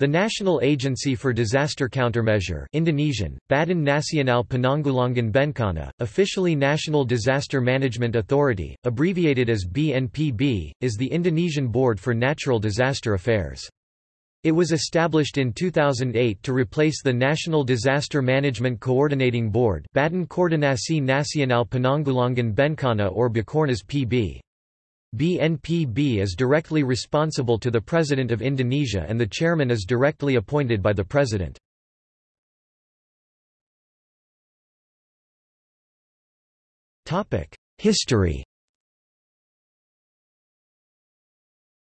The National Agency for Disaster Countermeasure Indonesian, Badan Nasional Penanggulangan Bencana, officially National Disaster Management Authority, abbreviated as BNPB, is the Indonesian Board for Natural Disaster Affairs. It was established in 2008 to replace the National Disaster Management Coordinating Board Badan Koordinasi Nasional Penanggulangan Bencana or Bakornas PB. BNPB is directly responsible to the President of Indonesia and the chairman is directly appointed by the President. History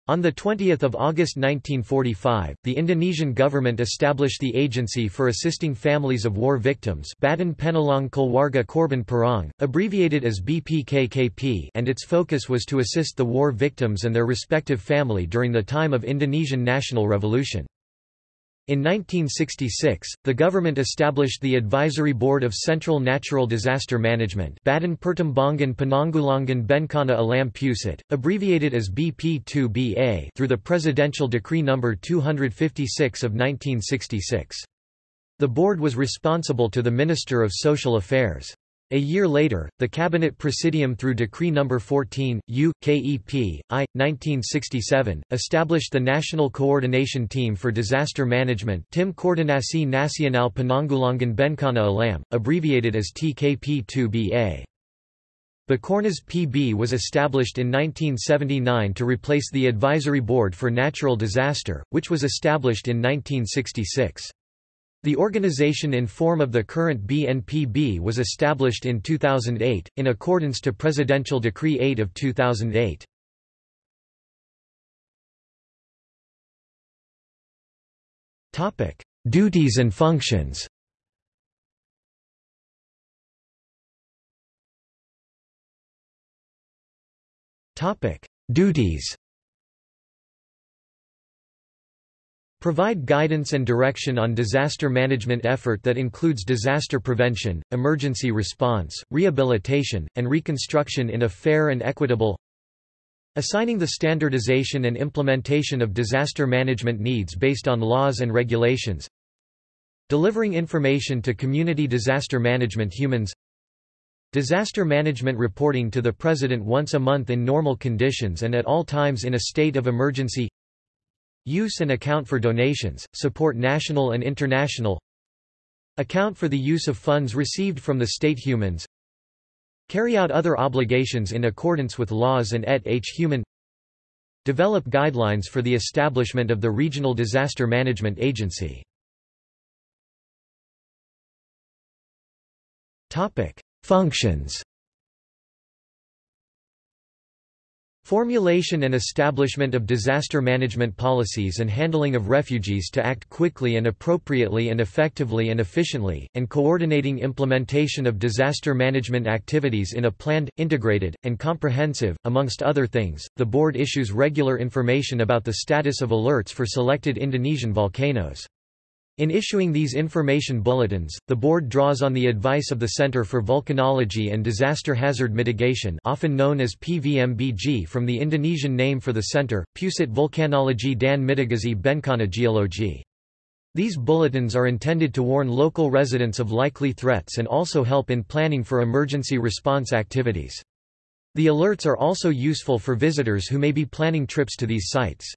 On 20 August 1945, the Indonesian government established the Agency for Assisting Families of War Victims Badan Penolong Keluarga Korban Perang, abbreviated as BPKKP and its focus was to assist the war victims and their respective family during the time of Indonesian national revolution. In 1966, the government established the Advisory Board of Central Natural Disaster Management Badan Pertimbangan Penanggulangan Bencana Alam Pusat, abbreviated as BP2BA through the Presidential Decree No. 256 of 1966. The board was responsible to the Minister of Social Affairs. A year later, the Cabinet Presidium through Decree No. 14, U. KEP, I. 1967, established the National Coordination Team for Disaster Management Tim Koordinasi Nasional Penanggulangan Bencana Alam, abbreviated as TKP-2BA. Bakornas PB was established in 1979 to replace the Advisory Board for Natural Disaster, which was established in 1966. The organization in form of the current BNPB was established in 2008, in accordance to Presidential Decree 8 of 2008. Duties and functions Duties Provide guidance and direction on disaster management effort that includes disaster prevention, emergency response, rehabilitation, and reconstruction in a fair and equitable Assigning the standardization and implementation of disaster management needs based on laws and regulations Delivering information to community disaster management humans Disaster management reporting to the President once a month in normal conditions and at all times in a state of emergency Use and account for donations, support national and international Account for the use of funds received from the state humans Carry out other obligations in accordance with laws and et h human Develop guidelines for the establishment of the Regional Disaster Management Agency. Functions Formulation and establishment of disaster management policies and handling of refugees to act quickly and appropriately and effectively and efficiently, and coordinating implementation of disaster management activities in a planned, integrated, and comprehensive, amongst other things. The board issues regular information about the status of alerts for selected Indonesian volcanoes. In issuing these information bulletins, the board draws on the advice of the Center for Volcanology and Disaster Hazard Mitigation often known as PVMBG from the Indonesian name for the center, Pusat Vulkanologi dan Mitigasi Bencana Geologi. These bulletins are intended to warn local residents of likely threats and also help in planning for emergency response activities. The alerts are also useful for visitors who may be planning trips to these sites.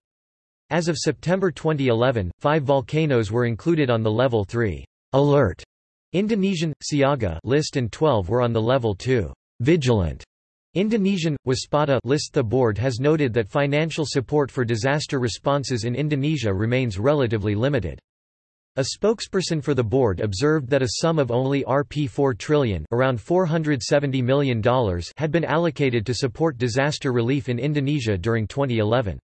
As of September 2011, five volcanoes were included on the Level 3 alert. Indonesian, Siaga list and 12 were on the Level 2 vigilant. Indonesian, Waspada list. The board has noted that financial support for disaster responses in Indonesia remains relatively limited. A spokesperson for the board observed that a sum of only Rp 4 trillion around $470 million had been allocated to support disaster relief in Indonesia during 2011.